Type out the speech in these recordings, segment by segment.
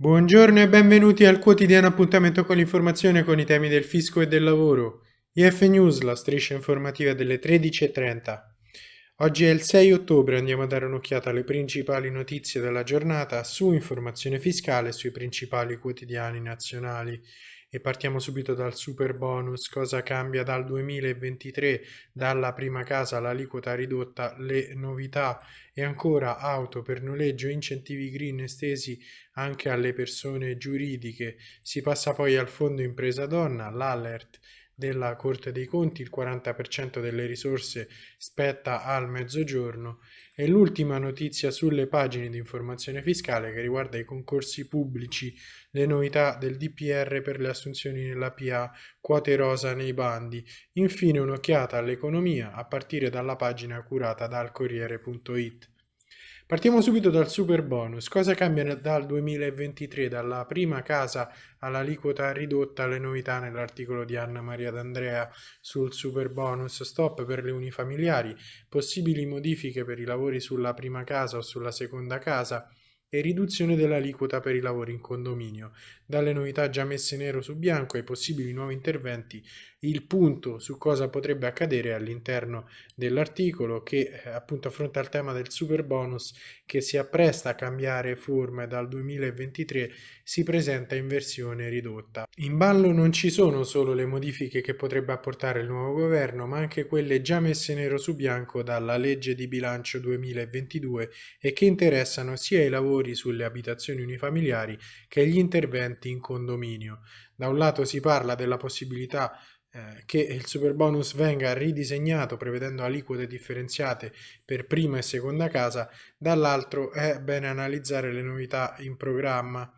Buongiorno e benvenuti al quotidiano appuntamento con l'informazione con i temi del fisco e del lavoro. IF News, la striscia informativa delle 13.30. Oggi è il 6 ottobre, andiamo a dare un'occhiata alle principali notizie della giornata su informazione fiscale sui principali quotidiani nazionali. E partiamo subito dal super bonus, cosa cambia dal 2023, dalla prima casa all'aliquota ridotta, le novità. E ancora auto per noleggio, incentivi green estesi anche alle persone giuridiche. Si passa poi al fondo impresa donna, l'alert della Corte dei Conti, il 40% delle risorse spetta al mezzogiorno e l'ultima notizia sulle pagine di informazione fiscale che riguarda i concorsi pubblici, le novità del DPR per le assunzioni nella PA, quote rosa nei bandi, infine un'occhiata all'economia a partire dalla pagina curata dal Corriere.it. Partiamo subito dal super bonus. Cosa cambia dal 2023, dalla prima casa all'aliquota ridotta, le novità nell'articolo di Anna Maria D'Andrea sul super bonus, stop per le unifamiliari, possibili modifiche per i lavori sulla prima casa o sulla seconda casa, e riduzione dell'aliquota per i lavori in condominio. Dalle novità già messe nero su bianco ai possibili nuovi interventi, il punto su cosa potrebbe accadere all'interno dell'articolo che eh, appunto affronta il tema del super bonus che si appresta a cambiare forma dal 2023 si presenta in versione ridotta. In ballo non ci sono solo le modifiche che potrebbe apportare il nuovo governo ma anche quelle già messe nero su bianco dalla legge di bilancio 2022 e che interessano sia i lavori lavori sulle abitazioni unifamiliari che gli interventi in condominio. Da un lato si parla della possibilità eh, che il super bonus venga ridisegnato prevedendo aliquote differenziate per prima e seconda casa, dall'altro è bene analizzare le novità in programma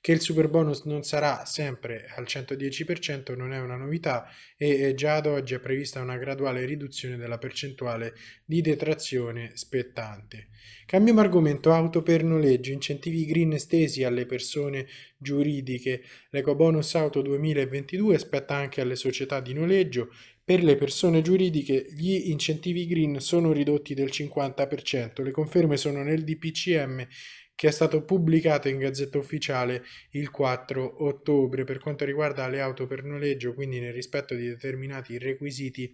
che il super bonus non sarà sempre al 110% non è una novità e già ad oggi è prevista una graduale riduzione della percentuale di detrazione spettante. Cambiamo argomento auto per noleggio, incentivi green estesi alle persone giuridiche. L'ecobonus auto 2022 spetta anche alle società di noleggio, per le persone giuridiche gli incentivi green sono ridotti del 50%, le conferme sono nel DPCM che è stato pubblicato in Gazzetta Ufficiale il 4 ottobre. Per quanto riguarda le auto per noleggio, quindi nel rispetto di determinati requisiti,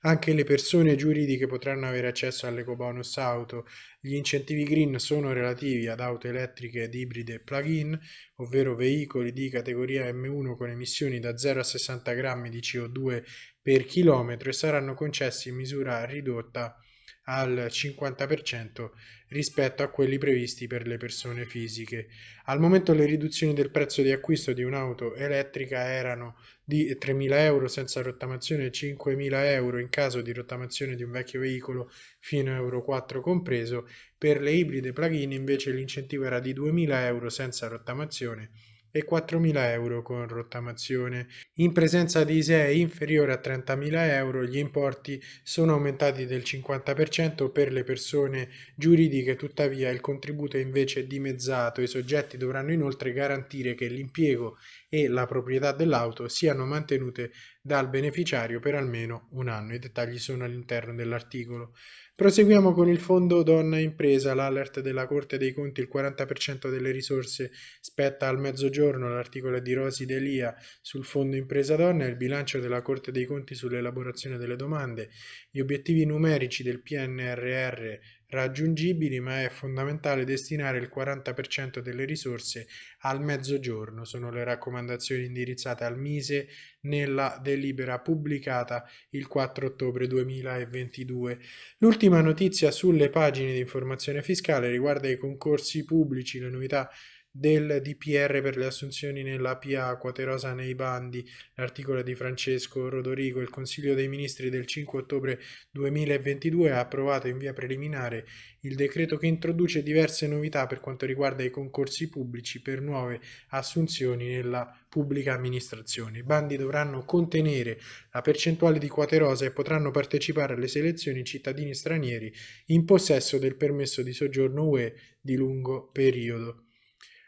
anche le persone giuridiche potranno avere accesso all'ecobonus auto. Gli incentivi green sono relativi ad auto elettriche ed ibride plug-in, ovvero veicoli di categoria M1 con emissioni da 0 a 60 grammi di CO2 per chilometro e saranno concessi in misura ridotta al 50% rispetto a quelli previsti per le persone fisiche. Al momento le riduzioni del prezzo di acquisto di un'auto elettrica erano di 3.000 euro senza rottamazione e 5.000 euro in caso di rottamazione di un vecchio veicolo fino a Euro 4 compreso. Per le ibride plug-in invece l'incentivo era di 2.000 euro senza rottamazione e 4.000 euro con rottamazione. In presenza di ISEE inferiore a 30.000 euro gli importi sono aumentati del 50% per le persone giuridiche, tuttavia il contributo è invece dimezzato. I soggetti dovranno inoltre garantire che l'impiego e la proprietà dell'auto siano mantenute dal beneficiario per almeno un anno. I dettagli sono all'interno dell'articolo. Proseguiamo con il fondo donna impresa, l'alert della Corte dei Conti, il 40% delle risorse spetta al mezzogiorno, l'articolo di Rosi Delia sul fondo impresa donna e il bilancio della Corte dei Conti sull'elaborazione delle domande, gli obiettivi numerici del PNRR raggiungibili, ma è fondamentale destinare il 40% delle risorse al mezzogiorno. Sono le raccomandazioni indirizzate al Mise nella delibera pubblicata il 4 ottobre 2022. L'ultima notizia sulle pagine di informazione fiscale riguarda i concorsi pubblici, le novità del DPR per le assunzioni nella PA, Quaterosa nei bandi, l'articolo di Francesco Rodorigo, il Consiglio dei Ministri del 5 ottobre 2022 ha approvato in via preliminare il decreto che introduce diverse novità per quanto riguarda i concorsi pubblici per nuove assunzioni nella pubblica amministrazione. I bandi dovranno contenere la percentuale di quote rosa e potranno partecipare alle selezioni cittadini stranieri in possesso del permesso di soggiorno UE di lungo periodo.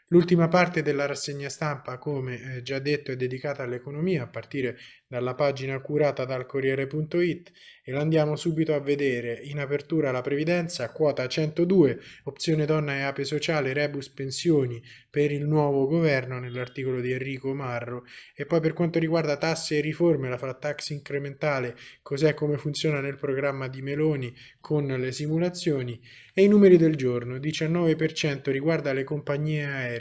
L'ultima parte della rassegna stampa, come eh, già detto, è dedicata all'economia, a partire dalla pagina curata dal Corriere.it e la andiamo subito a vedere. In apertura la previdenza, quota 102, opzione donna e ape sociale, rebus pensioni per il nuovo governo nell'articolo di Enrico Marro e poi per quanto riguarda tasse e riforme, la flat tax incrementale, cos'è come funziona nel programma di Meloni con le simulazioni e i numeri del giorno, 19% riguarda le compagnie aeree,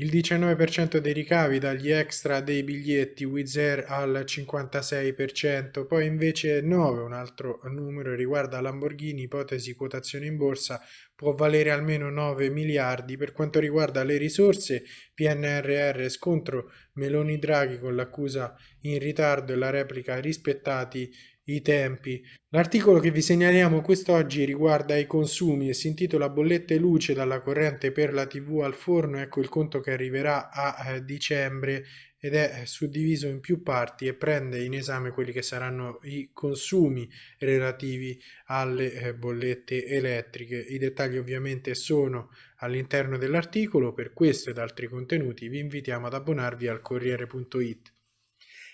il 19% dei ricavi dagli extra dei biglietti Wizz Air al 56%, poi invece 9, un altro numero riguarda Lamborghini, ipotesi quotazione in borsa, può valere almeno 9 miliardi. Per quanto riguarda le risorse, PNRR scontro Meloni Draghi con l'accusa in ritardo e la replica rispettati i tempi. L'articolo che vi segnaliamo quest'oggi riguarda i consumi e si intitola Bollette luce dalla corrente per la TV al forno. Ecco il conto che arriverà a eh, dicembre ed è suddiviso in più parti e prende in esame quelli che saranno i consumi relativi alle eh, bollette elettriche. I dettagli ovviamente sono all'interno dell'articolo, per questo ed altri contenuti vi invitiamo ad abbonarvi al Corriere.it.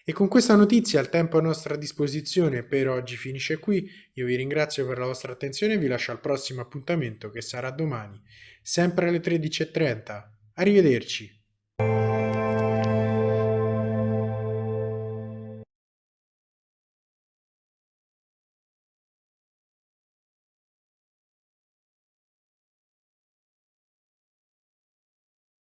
E con questa notizia il tempo a nostra disposizione per oggi finisce qui. Io vi ringrazio per la vostra attenzione e vi lascio al prossimo appuntamento che sarà domani, sempre alle 13.30. Arrivederci.